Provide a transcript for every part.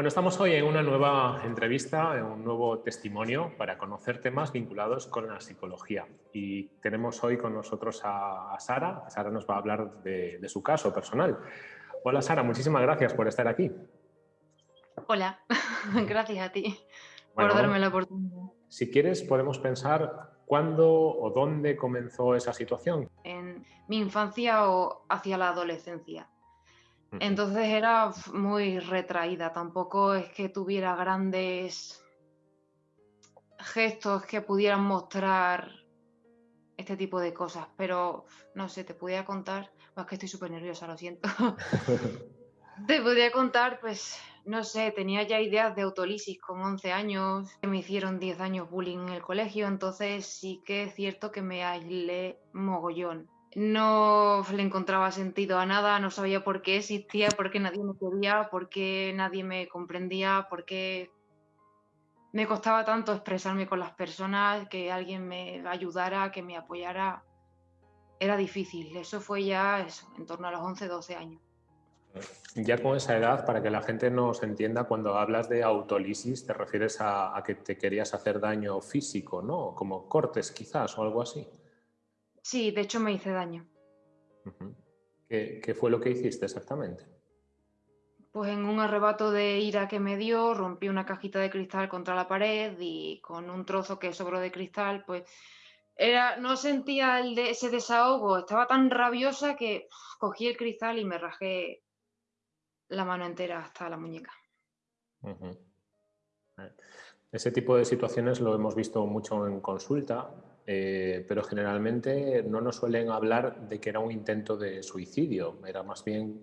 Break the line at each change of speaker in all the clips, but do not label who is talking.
Bueno, estamos hoy en una nueva entrevista, en un nuevo testimonio para conocer temas vinculados con la psicología. Y tenemos hoy con nosotros a, Sara. Sara nos va a hablar de, su caso personal. Hola Sara, muchísimas gracias por estar aquí.
Hola, gracias a ti por darme la oportunidad.
Si quieres, podemos pensar cuándo o dónde comenzó esa situación.
En mi infancia o hacia la adolescencia. Entonces era muy retraída, tampoco es que tuviera grandes gestos que pudieran mostrar este tipo de cosas, pero no sé, te podía contar, es que estoy súper nerviosa, lo siento. te podría contar, pues, no sé, tenía ya ideas de autolisis con 11 años, que me hicieron 10 años bullying en el colegio, entonces sí que es cierto que me aislé mogollón no le encontraba sentido a nada, no sabía por qué existía, por qué nadie me quería, por qué nadie me comprendía, por qué me costaba tanto expresarme con las personas, que alguien me ayudara, que me apoyara. Era difícil, eso fue ya en torno a los 11, 12 años.
Ya con esa edad, para que la gente nos entienda, cuando hablas de autolisis, te refieres a, a que te querías hacer daño físico, ¿no? Como cortes quizás o algo así.
Sí, de hecho me hice daño.
¿Qué, fue lo que hiciste exactamente?
Pues en un arrebato de ira que me dio, rompí una cajita de cristal contra la pared y con un trozo que sobró de cristal, pues era, no sentía el de, ese desahogo, estaba tan rabiosa que cogí el cristal y me rajé la mano entera hasta la muñeca.
Ese tipo de situaciones lo hemos visto mucho en consulta, eh, pero generalmente no nos suelen hablar de que era un intento de suicidio, era más bien,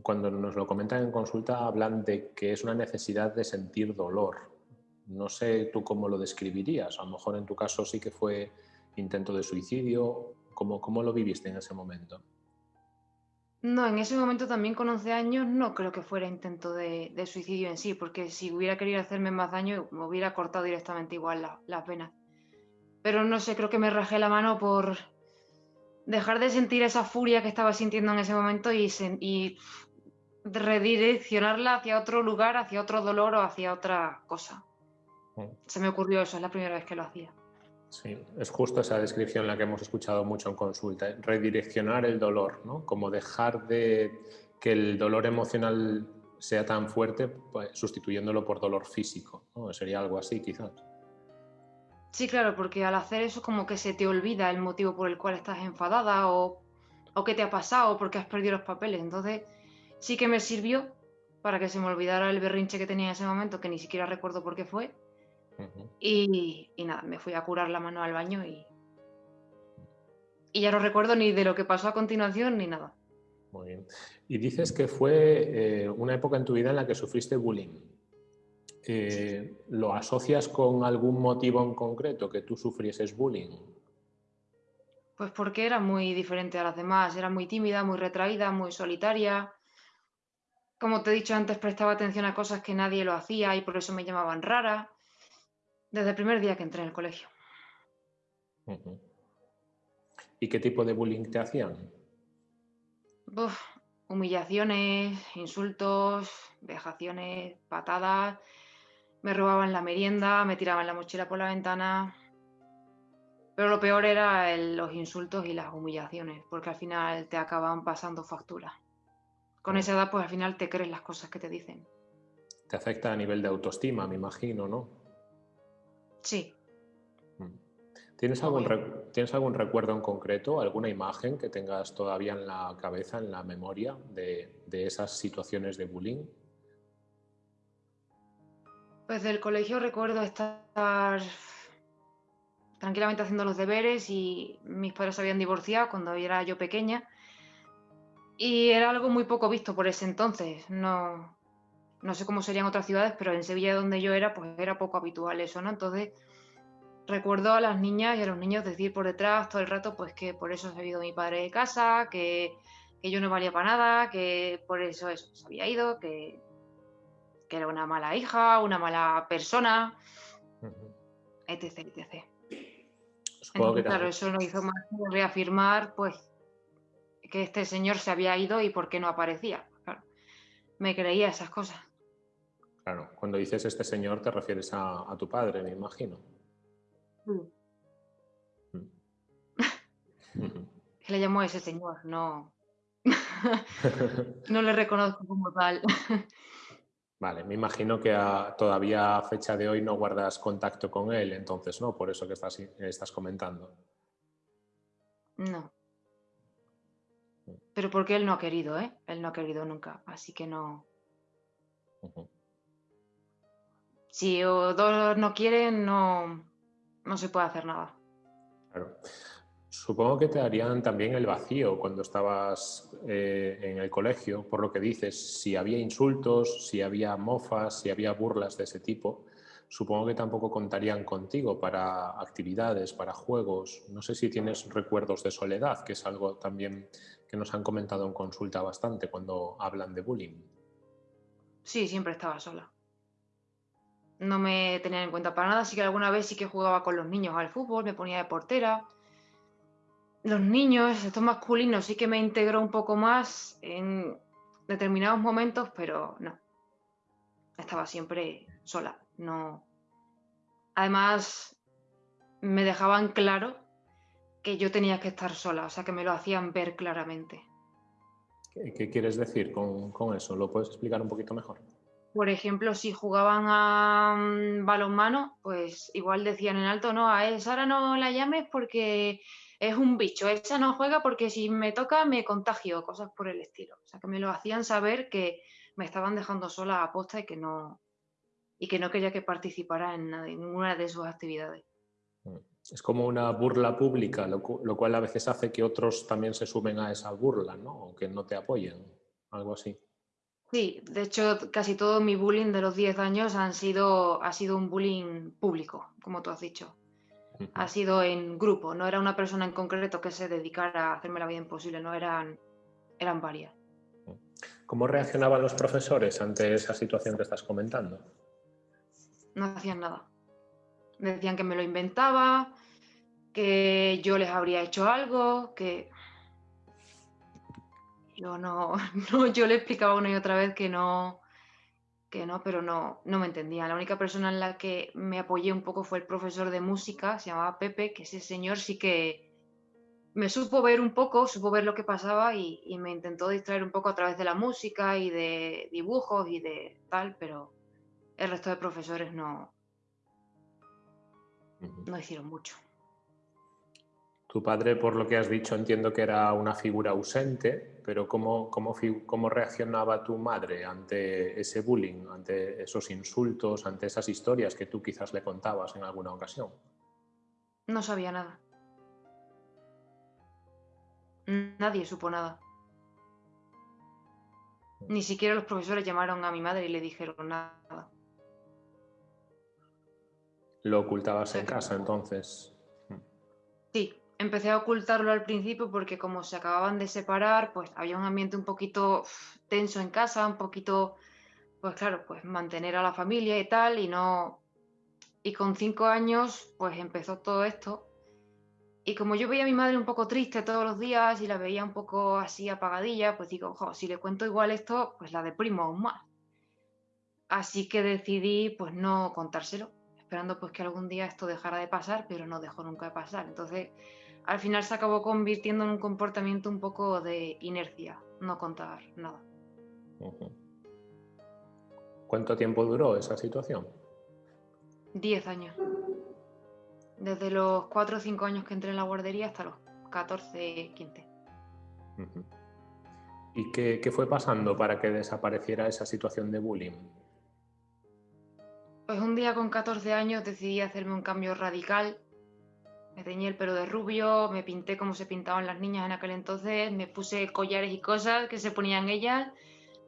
cuando nos lo comentan en consulta, hablan de que es una necesidad de sentir dolor. No sé tú cómo lo describirías, a lo mejor en tu caso sí que fue intento de suicidio, ¿cómo, cómo lo viviste en ese momento?
No, en ese momento también con 11 años no creo que fuera intento de, suicidio en sí, porque si hubiera querido hacerme más daño me hubiera cortado directamente igual la, la pena. Pero no sé, creo que me rajé la mano por dejar de sentir esa furia que estaba sintiendo en ese momento y, y redireccionarla hacia otro lugar, hacia otro dolor o hacia otra cosa. Mm. Se me ocurrió eso, es la primera vez que lo hacía.
Sí, es justo esa descripción la que hemos escuchado mucho en consulta, ¿eh? redireccionar el dolor, ¿no? Como dejar de que el dolor emocional sea tan fuerte, pues, sustituyéndolo por dolor físico, ¿no? Sería algo así, quizás.
Sí, claro, porque al hacer eso como que se te olvida el motivo por el cual estás enfadada o, o qué te ha pasado, porque has perdido los papeles. Entonces sí que me sirvió para que se me olvidara el berrinche que tenía en ese momento, que ni siquiera recuerdo por qué fue. y, nada, me fui a curar la mano al baño y, y ya no recuerdo ni de lo que pasó a continuación ni nada.
Muy bien. Y dices que fue eh, una época en tu vida en la que sufriste bullying. Eh, ¿lo asocias con algún motivo en concreto que tú sufrieses bullying?
Pues porque era muy diferente a las demás, era muy tímida, muy retraída, muy solitaria. Como te he dicho antes, prestaba atención a cosas que nadie lo hacía y por eso me llamaban rara, desde el primer día que entré en el colegio.
¿Y qué tipo de bullying te hacían?
humillaciones, insultos, vejaciones, patadas, me robaban la merienda, me tiraban la mochila por la ventana. Pero lo peor era los insultos y las humillaciones, porque al final te acaban pasando factura. Con esa edad, pues al final te crees las cosas que te dicen.
Te afecta a nivel de autoestima, me imagino, ¿no?
Sí.
Mm. ¿Tienes algún, ¿Tienes algún recuerdo en concreto, alguna imagen que tengas todavía en la cabeza, en la memoria de, de esas situaciones de bullying?
Pues del colegio recuerdo estar tranquilamente haciendo los deberes y mis padres habían divorciado cuando era yo pequeña y era algo muy poco visto por ese entonces. No, no sé cómo serían otras ciudades, pero en Sevilla donde yo era, pues era poco habitual eso, ¿no? Entonces recuerdo a las niñas y a los niños decir por detrás todo el rato, pues que por eso se ha ido mi padre de casa, que, que yo no valía para nada, que por eso eso se había ido, que que era una mala hija, una mala persona, etc, etc. claro, eso no hizo más que reafirmar, pues, que este señor se había ido y por qué no aparecía. me creía esas cosas.
Claro, cuando dices este señor te refieres a, tu padre, me imagino. Mm.
Mm. le llamo a ese señor, no. no le reconozco como tal.
Vale, me imagino que todavía a fecha de hoy no guardas contacto con él, entonces, ¿no? Por eso que estás, estás comentando.
No. Pero porque él no ha querido, ¿eh? Él no ha querido nunca, así que no. Si dos no quieren, no, no se puede hacer nada.
Claro. Supongo que te darían también el vacío cuando estabas eh, en el colegio, por lo que dices, si había insultos, si había mofas, si había burlas de ese tipo, supongo que tampoco contarían contigo para actividades, para juegos. No sé si tienes recuerdos de soledad, que es algo también que nos han comentado en consulta bastante cuando hablan de bullying.
Sí, siempre estaba sola. No me tenían en cuenta para nada, así que alguna vez sí que jugaba con los niños al fútbol, me ponía de portera los niños, estos masculinos, sí que me integró un poco más en determinados momentos, pero no. Estaba siempre sola. No. Además, me dejaban claro que yo tenía que estar sola, o sea que me lo hacían ver claramente.
¿Qué, quieres decir con, con, eso? ¿Lo puedes explicar un poquito mejor?
Por ejemplo, si jugaban a mm, balonmano, pues igual decían en alto, no, a Sara no la llames porque es un bicho, esa no juega porque si me toca me contagio, cosas por el estilo. O sea, que me lo hacían saber que me estaban dejando sola a posta y que no, y que no quería que participara en, ninguna de sus actividades.
Mm. Es como una burla pública, lo, cual a veces hace que otros también se sumen a esa burla, ¿no? O que no te apoyen, algo así.
Sí, de hecho casi todo mi bullying de los 10 años han sido, ha sido un bullying público, como tú has dicho ha sido en grupo, no era una persona en concreto que se dedicara a hacerme la vida imposible, no eran, eran varias.
¿Cómo reaccionaban los profesores ante esa situación que estás comentando?
No hacían nada. Decían que me lo inventaba, que yo les habría hecho algo, que yo no, no yo le explicaba una y otra vez que no, que no, pero no, no me entendía. La única persona en la que me apoyé un poco fue el profesor de música, se llamaba Pepe, que ese señor sí que me supo ver un poco, supo ver lo que pasaba y, me intentó distraer un poco a través de la música y de dibujos y de tal, pero el resto de profesores no, no hicieron mucho.
Tu padre, por lo que has dicho, entiendo que era una figura ausente, pero ¿cómo, cómo, cómo reaccionaba tu madre ante ese bullying, ante esos insultos, ante esas historias que tú quizás le contabas en alguna ocasión?
No sabía nada. Nadie supo nada. Ni siquiera los profesores llamaron a mi madre y le dijeron nada.
¿Lo ocultabas en casa entonces?
Sí, empecé a ocultarlo al principio porque como se acababan de separar, pues había un ambiente un poquito tenso en casa, un poquito, pues claro, pues mantener a la familia y tal, y no... Y con cinco años, pues empezó todo esto. Y como yo veía a mi madre un poco triste todos los días y la veía un poco así apagadilla, pues digo, ojo, si le cuento igual esto, pues la deprimo aún más. Así que decidí, pues no contárselo, esperando pues que algún día esto dejara de pasar, pero no dejó nunca de pasar. Entonces al final se acabó convirtiendo en un comportamiento un poco de inercia, no contar nada.
¿Cuánto tiempo duró esa situación?
Diez años. Desde los cuatro o cinco años que entré en la guardería hasta los 14, 15.
¿Y qué, qué, fue pasando para que desapareciera esa situación de bullying?
Pues un día con 14 años decidí hacerme un cambio radical me teñí el pelo de rubio, me pinté como se pintaban las niñas en aquel entonces, me puse collares y cosas que se ponían ellas,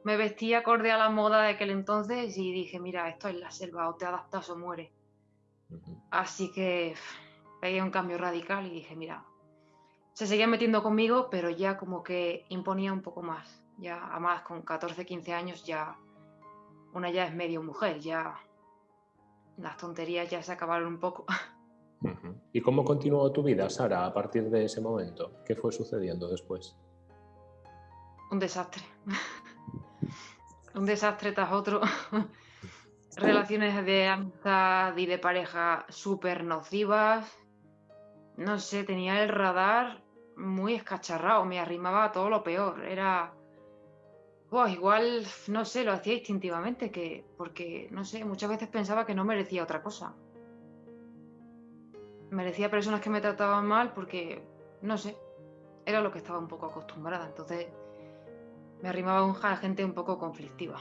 me vestí acorde a la moda de aquel entonces y dije, mira, esto es la selva, o te adaptas o mueres. Así que pegué un cambio radical y dije, mira, se seguía metiendo conmigo, pero ya como que imponía un poco más. Ya, además, con 14, 15 años ya, una ya es medio mujer, ya las tonterías ya se acabaron un poco.
¿Y cómo continuó tu vida, Sara, a partir de ese momento? ¿Qué fue sucediendo después?
Un desastre. Un desastre tras otro. relaciones de amistad y de pareja súper nocivas. No sé, tenía el radar muy escacharrado, me arrimaba a todo lo peor. Era. igual, no sé, lo hacía instintivamente, que, porque, no sé, muchas veces pensaba que no merecía otra cosa. Merecía personas que me trataban mal porque, no sé, era lo que estaba un poco acostumbrada. Entonces, me arrimaba a gente un poco conflictiva.